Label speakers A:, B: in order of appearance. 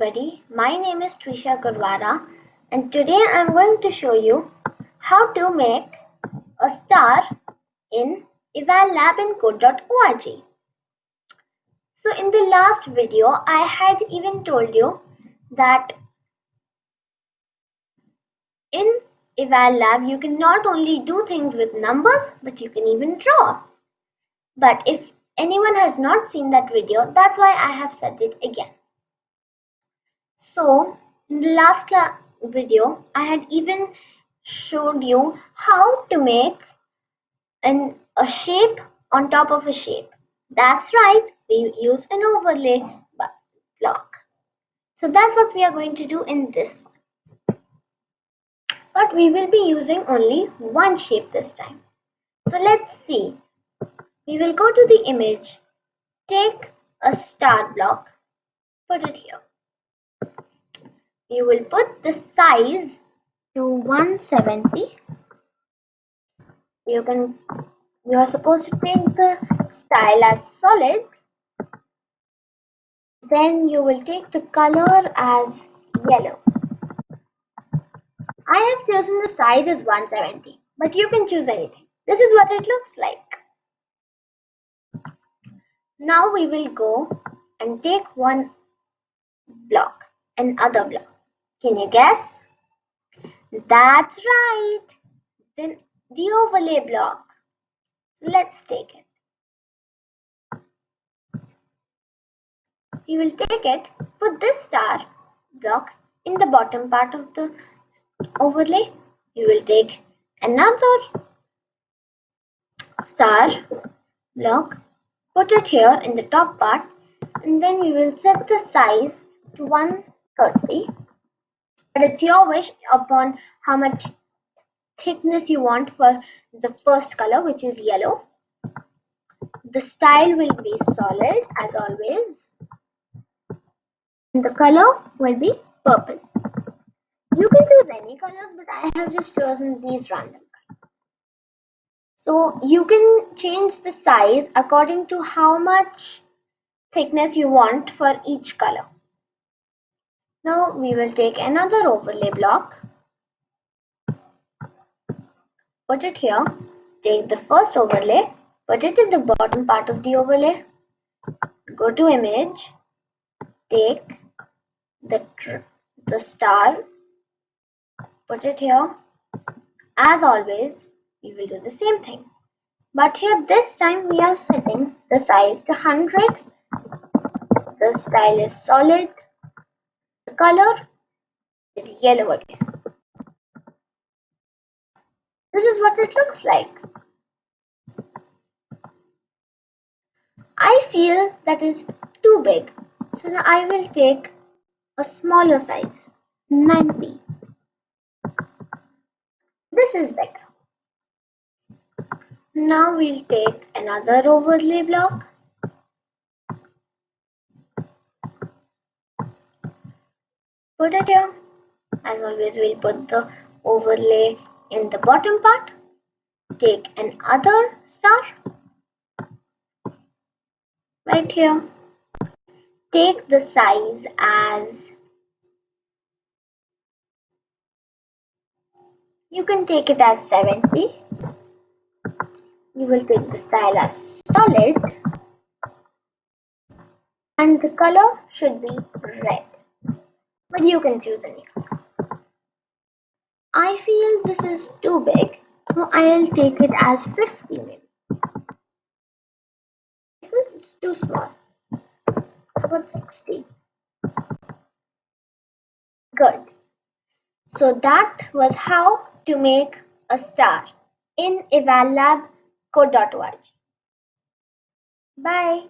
A: everybody, my name is Trisha Gurwara and today I'm going to show you how to make a star in evallab.in-code.org. So in the last video, I had even told you that in EvalLab you can not only do things with numbers but you can even draw. But if anyone has not seen that video, that's why I have said it again. So in the last video, I had even showed you how to make an, a shape on top of a shape. That's right, we use an overlay block. So that's what we are going to do in this one. But we will be using only one shape this time. So let's see. We will go to the image, take a star block, put it here you will put the size to 170 you can you are supposed to take the style as solid. Then you will take the color as yellow. I have chosen the size as 170 but you can choose anything. This is what it looks like. Now we will go and take one block another block can you guess? That's right. Then the overlay block. So let's take it. You will take it, put this star block in the bottom part of the overlay. You will take another star block, put it here in the top part, and then we will set the size to 130 but it's your wish upon how much thickness you want for the first color which is yellow. The style will be solid as always. And the color will be purple. You can choose any colors but i have just chosen these random colors. So you can change the size according to how much thickness you want for each color now we will take another overlay block, put it here, take the first overlay, put it in the bottom part of the overlay, go to image, take the, the star, put it here. As always, we will do the same thing. But here this time we are setting the size to 100. The style is solid color is yellow again. This is what it looks like. I feel that is too big. So now I will take a smaller size, 90. This is better. Now we'll take another overlay block put it here as always we'll put the overlay in the bottom part. Take another star. Right here. Take the size as you can take it as 70 you will take the style as solid. And the color should be red but you can choose any color. I feel this is too big, so I'll take it as 50 maybe. It's too small. How About 60. Good. So that was how to make a star in evallab code.org. Bye.